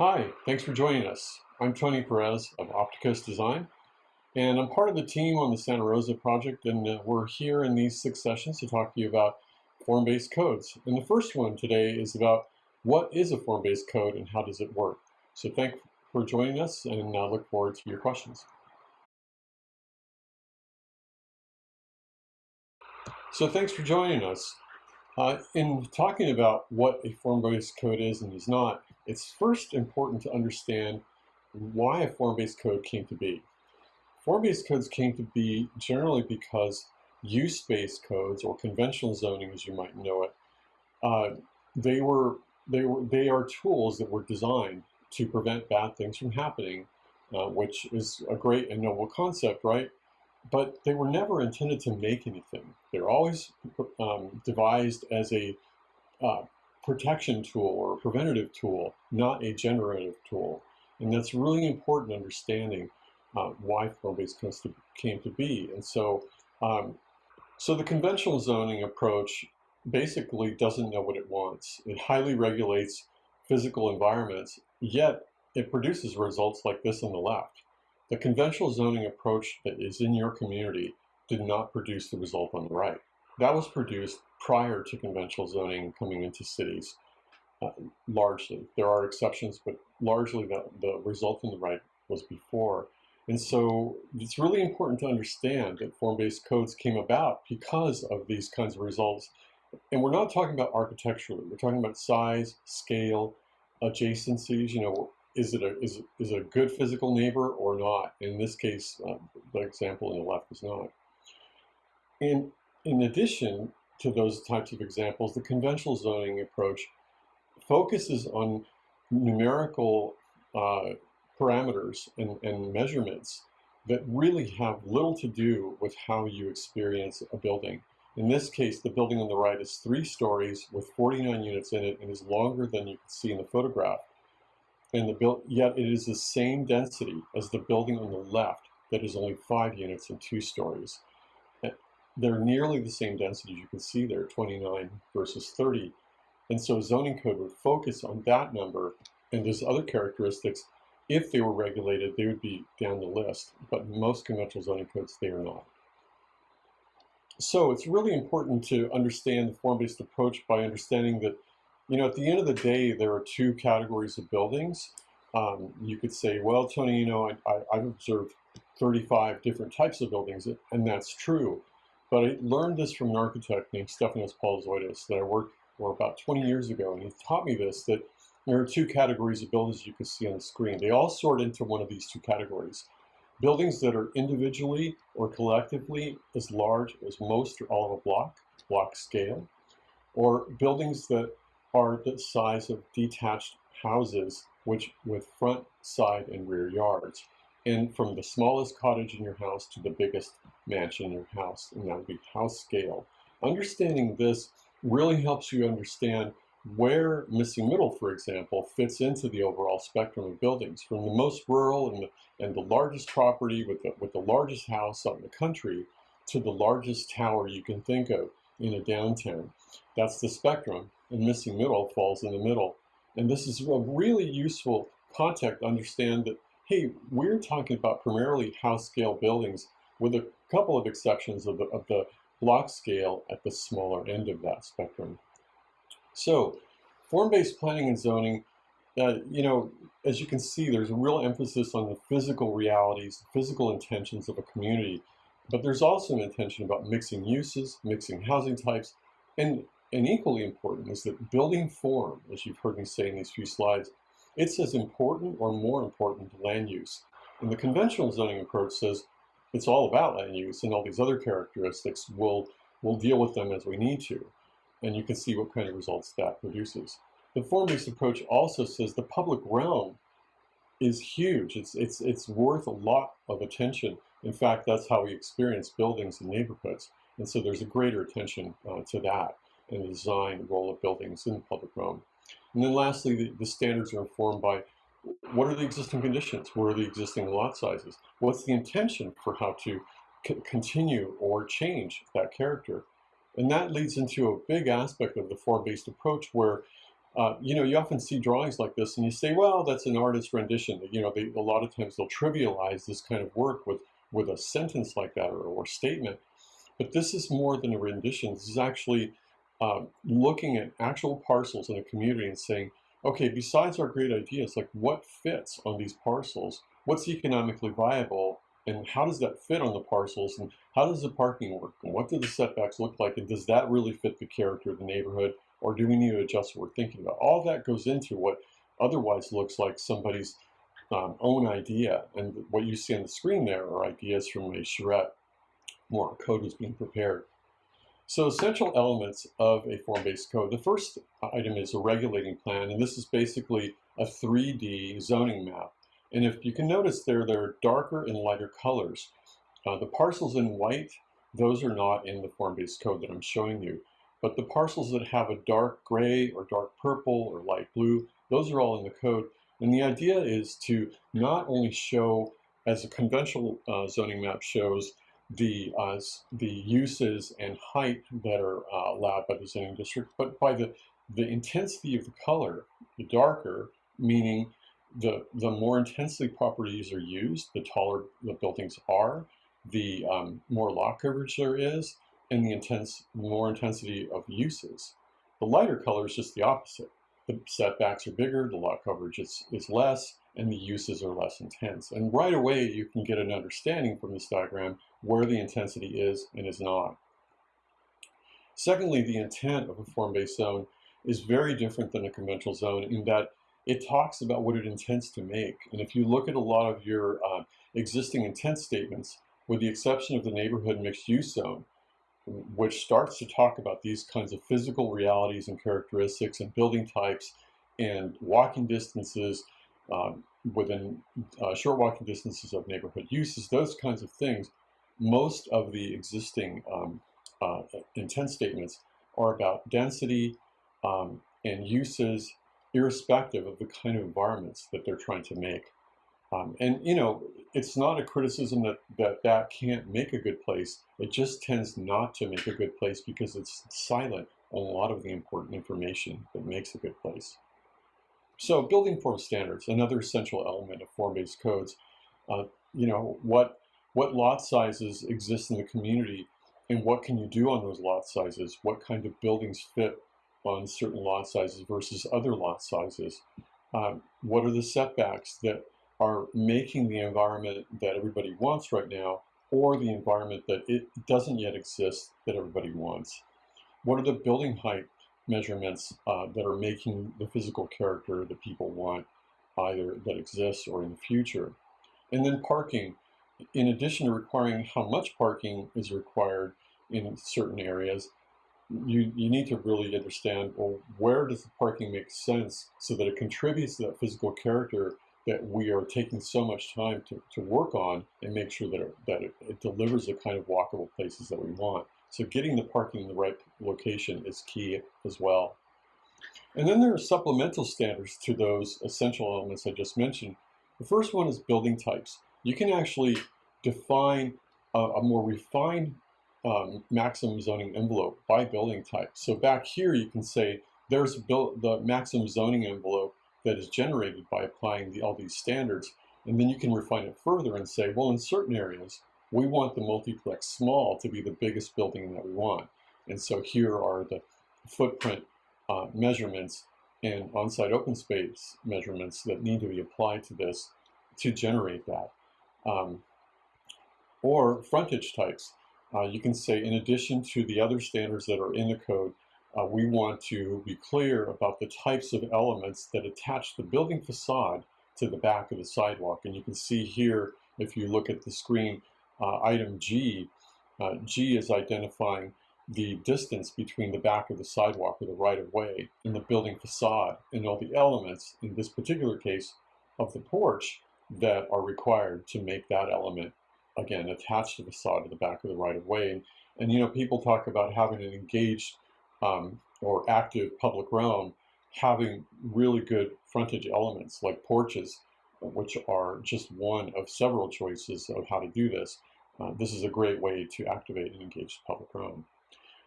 Hi, thanks for joining us. I'm Tony Perez of Opticos Design, and I'm part of the team on the Santa Rosa project, and uh, we're here in these six sessions to talk to you about form-based codes. And the first one today is about what is a form-based code and how does it work. So thank for joining us, and I uh, look forward to your questions. So thanks for joining us. Uh, in talking about what a form-based code is and is not, it's first important to understand why a form-based code came to be. Form-based codes came to be generally because use-based codes, or conventional zoning as you might know it, uh, they were they were they are tools that were designed to prevent bad things from happening, uh, which is a great and noble concept, right? But they were never intended to make anything. They're always um, devised as a uh, protection tool or preventative tool, not a generative tool. And that's really important understanding uh, why form-based came to be. And so, um, so the conventional zoning approach basically doesn't know what it wants. It highly regulates physical environments, yet it produces results like this on the left. The conventional zoning approach that is in your community did not produce the result on the right. That was produced prior to conventional zoning coming into cities, uh, largely. There are exceptions, but largely the, the result in the right was before. And so it's really important to understand that form-based codes came about because of these kinds of results. And we're not talking about architecturally, we're talking about size, scale, adjacencies, you know, is it a, is, is a good physical neighbor or not? In this case, uh, the example on the left is not. And in addition, to those types of examples, the conventional zoning approach focuses on numerical uh, parameters and, and measurements that really have little to do with how you experience a building. In this case, the building on the right is three stories with 49 units in it and is longer than you can see in the photograph. And the yet it is the same density as the building on the left that is only five units and two stories they're nearly the same density you can see there, 29 versus 30. And so zoning code would focus on that number and those other characteristics. If they were regulated, they would be down the list, but most conventional zoning codes, they are not. So it's really important to understand the form-based approach by understanding that, you know, at the end of the day, there are two categories of buildings. Um, you could say, well, Tony, you know, I, I've observed 35 different types of buildings, and that's true. But I learned this from an architect named Stefanos Polyzoides that I worked for about 20 years ago. And he taught me this, that there are two categories of buildings you can see on the screen. They all sort into one of these two categories. Buildings that are individually or collectively as large as most or all of a block, block scale, or buildings that are the size of detached houses, which with front, side, and rear yards and from the smallest cottage in your house to the biggest mansion in your house, and that would be house scale. Understanding this really helps you understand where missing middle, for example, fits into the overall spectrum of buildings. From the most rural and the, and the largest property with the, with the largest house out in the country to the largest tower you can think of in a downtown. That's the spectrum, and missing middle falls in the middle. And this is a really useful context to understand that hey, we're talking about primarily house scale buildings with a couple of exceptions of the, of the block scale at the smaller end of that spectrum. So form-based planning and zoning, uh, you know, as you can see, there's a real emphasis on the physical realities, physical intentions of a community, but there's also an intention about mixing uses, mixing housing types, and, and equally important is that building form, as you've heard me say in these few slides, it's as important or more important to land use. And the conventional zoning approach says it's all about land use and all these other characteristics. We'll, we'll deal with them as we need to. And you can see what kind of results that produces. The form-based approach also says the public realm is huge. It's, it's, it's worth a lot of attention. In fact, that's how we experience buildings and neighborhoods. And so there's a greater attention uh, to that and the design role of buildings in the public realm. And then lastly, the, the standards are informed by what are the existing conditions? What are the existing lot sizes? What's the intention for how to continue or change that character? And that leads into a big aspect of the form-based approach where uh, you know, you often see drawings like this and you say, well, that's an artist's rendition. You know, they, a lot of times they'll trivialize this kind of work with, with a sentence like that or, or statement. But this is more than a rendition. This is actually um, looking at actual parcels in a community and saying, okay, besides our great ideas, like what fits on these parcels? What's economically viable? And how does that fit on the parcels? And how does the parking work? And what do the setbacks look like? And does that really fit the character of the neighborhood? Or do we need to adjust what we're thinking about? All that goes into what otherwise looks like somebody's um, own idea. And what you see on the screen there are ideas from a charrette more code was being prepared. So essential elements of a form-based code. The first item is a regulating plan, and this is basically a 3D zoning map. And if you can notice there, there are darker and lighter colors. Uh, the parcels in white, those are not in the form-based code that I'm showing you. But the parcels that have a dark gray or dark purple or light blue, those are all in the code. And the idea is to not only show, as a conventional uh, zoning map shows, the uh, the uses and height that are uh, allowed by the zoning district, but by the the intensity of the color, the darker, meaning the the more intensely properties are used, the taller the buildings are, the um, more lot coverage there is, and the intense more intensity of uses. The lighter color is just the opposite. The setbacks are bigger, the lot coverage is, is less, and the uses are less intense. And right away, you can get an understanding from this diagram where the intensity is and is not. Secondly, the intent of a form-based zone is very different than a conventional zone in that it talks about what it intends to make. And if you look at a lot of your uh, existing intent statements, with the exception of the neighborhood mixed use zone, which starts to talk about these kinds of physical realities and characteristics and building types and walking distances um, within uh, short walking distances of neighborhood uses, those kinds of things, most of the existing um, uh, intent statements are about density um, and uses irrespective of the kind of environments that they're trying to make. Um, and you know, it's not a criticism that, that that can't make a good place. It just tends not to make a good place because it's silent on a lot of the important information that makes a good place. So building form standards, another essential element of form-based codes. Uh, you know, what, what lot sizes exist in the community and what can you do on those lot sizes? What kind of buildings fit on certain lot sizes versus other lot sizes? Um, what are the setbacks that are making the environment that everybody wants right now or the environment that it doesn't yet exist that everybody wants? What are the building height measurements uh, that are making the physical character that people want either that exists or in the future? And then parking. In addition to requiring how much parking is required in certain areas, you, you need to really understand, well, where does the parking make sense so that it contributes to that physical character that we are taking so much time to, to work on and make sure that, it, that it, it delivers the kind of walkable places that we want. So getting the parking in the right location is key as well. And then there are supplemental standards to those essential elements I just mentioned. The first one is building types. You can actually define a, a more refined um, maximum zoning envelope by building type. So back here you can say there's the maximum zoning envelope that is generated by applying the, all these standards. And then you can refine it further and say, well, in certain areas, we want the multiplex small to be the biggest building that we want. And so here are the footprint uh, measurements and on-site open space measurements that need to be applied to this to generate that. Um, or frontage types. Uh, you can say in addition to the other standards that are in the code, uh, we want to be clear about the types of elements that attach the building facade to the back of the sidewalk. And you can see here, if you look at the screen, uh, item G, uh, G is identifying the distance between the back of the sidewalk or the right-of-way and the building facade and all the elements, in this particular case, of the porch that are required to make that element, again, attached to the facade of the back of the right-of-way. And, and, you know, people talk about having an engaged um, or active public realm having really good frontage elements like porches, which are just one of several choices of how to do this. Uh, this is a great way to activate and engage the public realm.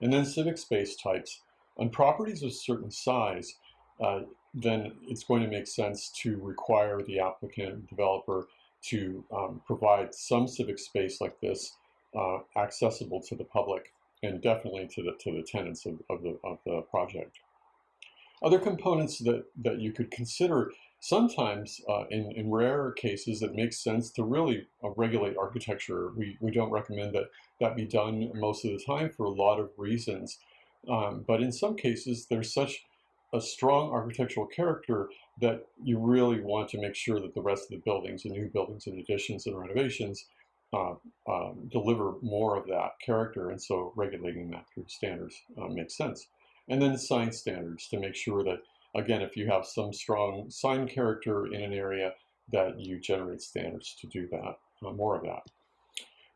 And then civic space types. On properties of certain size, uh, then it's going to make sense to require the applicant developer to um, provide some civic space like this uh, accessible to the public and definitely to the to the tenants of, of the of the project. Other components that that you could consider sometimes uh, in in rare cases it makes sense to really uh, regulate architecture. We we don't recommend that that be done most of the time for a lot of reasons, um, but in some cases there's such a strong architectural character that you really want to make sure that the rest of the buildings and new buildings and additions and renovations uh, um, deliver more of that character. And so regulating that through standards uh, makes sense. And then sign standards to make sure that, again, if you have some strong sign character in an area, that you generate standards to do that, uh, more of that.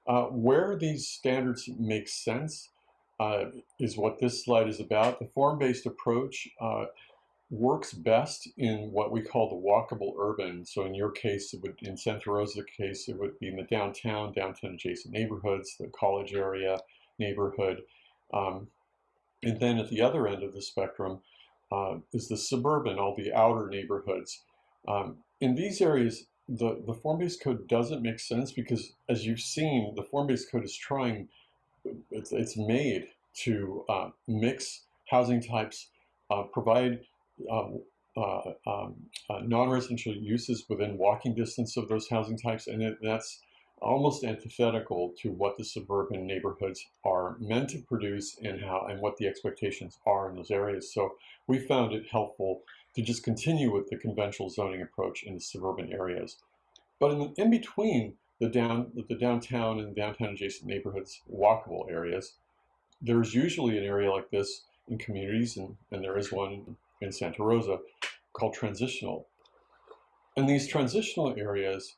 Uh, where these standards make sense uh, is what this slide is about. The form-based approach uh, works best in what we call the walkable urban. So in your case, it would, in Santa Rosa case, it would be in the downtown, downtown adjacent neighborhoods, the college area neighborhood. Um, and then at the other end of the spectrum uh, is the suburban, all the outer neighborhoods. Um, in these areas, the, the form-based code doesn't make sense because as you've seen, the form-based code is trying, it's, it's made to uh, mix housing types, uh, provide um, uh, um, uh, non-residential uses within walking distance of those housing types, and it, that's almost antithetical to what the suburban neighborhoods are meant to produce and how and what the expectations are in those areas. So we found it helpful to just continue with the conventional zoning approach in the suburban areas. But in, in between the down the downtown and downtown adjacent neighborhoods walkable areas, there's usually an area like this in communities, and, and there is one in Santa Rosa called transitional. And these transitional areas,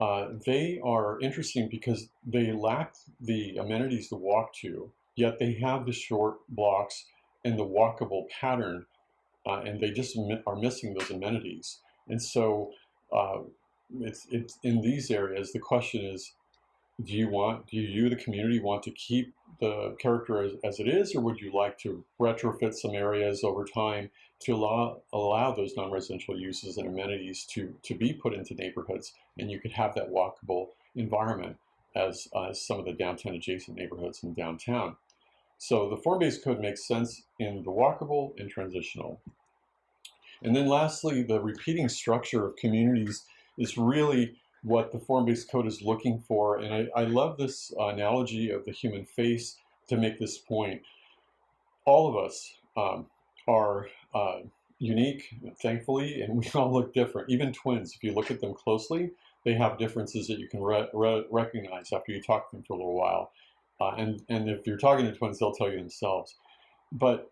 uh, they are interesting because they lack the amenities to walk to, yet they have the short blocks and the walkable pattern, uh, and they just are missing those amenities. And so uh, it's, it's in these areas, the question is, do you want, do you, the community, want to keep the character as, as it is, or would you like to retrofit some areas over time to allow, allow those non-residential uses and amenities to, to be put into neighborhoods, and you could have that walkable environment as, uh, some of the downtown adjacent neighborhoods in downtown. So the form-based code makes sense in the walkable and transitional. And then lastly, the repeating structure of communities is really what the form-based code is looking for. And I, I love this analogy of the human face to make this point. All of us um, are uh, unique, thankfully, and we all look different. Even twins, if you look at them closely, they have differences that you can re re recognize after you talk to them for a little while. Uh, and, and if you're talking to twins, they'll tell you themselves. But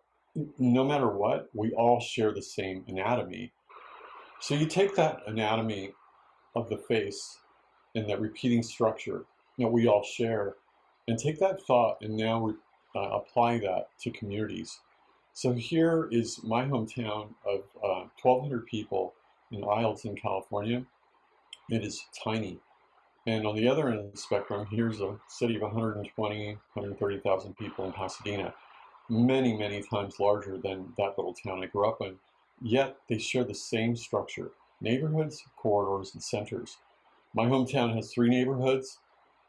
no matter what, we all share the same anatomy. So you take that anatomy of the face and that repeating structure that we all share and take that thought and now uh, apply that to communities. So here is my hometown of uh, 1,200 people in Isleton, California. It is tiny. And on the other end of the spectrum, here's a city of 120, 130,000 people in Pasadena. Many, many times larger than that little town I grew up in. Yet they share the same structure neighborhoods, corridors, and centers. My hometown has three neighborhoods,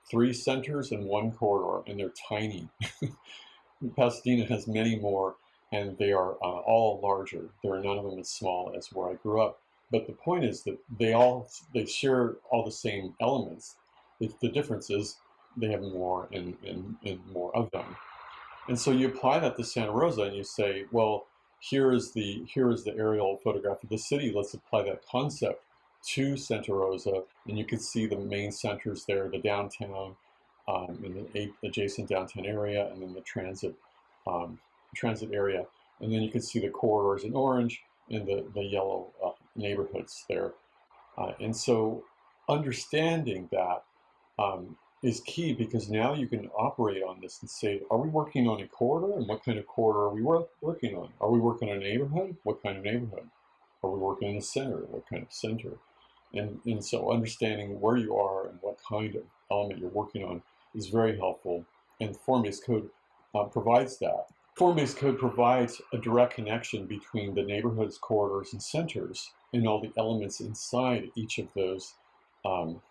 three centers, and one corridor, and they're tiny. Pasadena has many more, and they are uh, all larger. There are none of them as small as where I grew up. But the point is that they all they share all the same elements. The difference is they have more and, and, and more of them. And so you apply that to Santa Rosa and you say, well, here is the here is the aerial photograph of the city. Let's apply that concept to Santa Rosa, and you can see the main centers there, the downtown, um, in the adjacent downtown area, and then the transit um, transit area, and then you can see the corridors in orange and the the yellow uh, neighborhoods there. Uh, and so, understanding that um, is key because now you can operate on this and say, are we working on a corridor and what kind of corridor are we work, working on? Are we working on a neighborhood? What kind of neighborhood? Are we working in a center? What kind of center? And, and so understanding where you are and what kind of element you're working on is very helpful. And form-based code uh, provides that. Form-based code provides a direct connection between the neighborhoods, corridors, and centers and all the elements inside each of those um,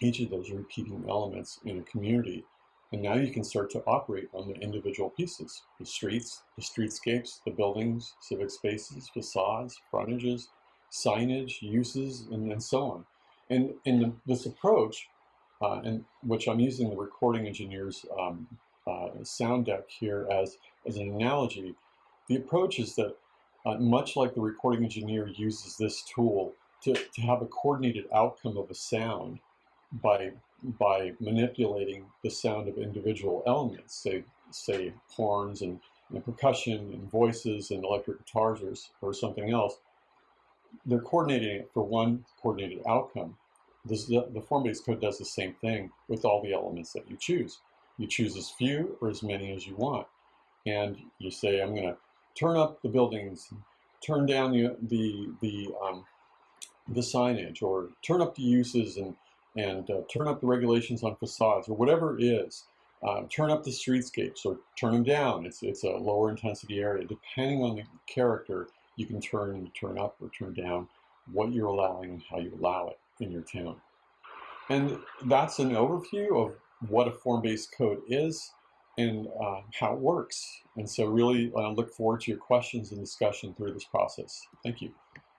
each of those repeating elements in a community. And now you can start to operate on the individual pieces, the streets, the streetscapes, the buildings, civic spaces, facades, frontages, signage, uses, and, and so on. And in this approach, uh, and which I'm using the recording engineer's um, uh, sound deck here as, as an analogy, the approach is that uh, much like the recording engineer uses this tool to, to have a coordinated outcome of a sound by, by manipulating the sound of individual elements, say, say horns and, and percussion and voices and electric guitars or, or something else, they're coordinating it for one coordinated outcome. This, the, the form-based code does the same thing with all the elements that you choose. You choose as few or as many as you want. And you say, I'm going to turn up the buildings, turn down the, the, the, um, the signage, or turn up the uses and, and uh, turn up the regulations on facades, or whatever it is. Uh, turn up the streetscapes or turn them down. It's, it's a lower intensity area. Depending on the character, you can turn, turn up or turn down what you're allowing and how you allow it in your town. And that's an overview of what a form-based code is and uh, how it works. And so really uh, look forward to your questions and discussion through this process. Thank you.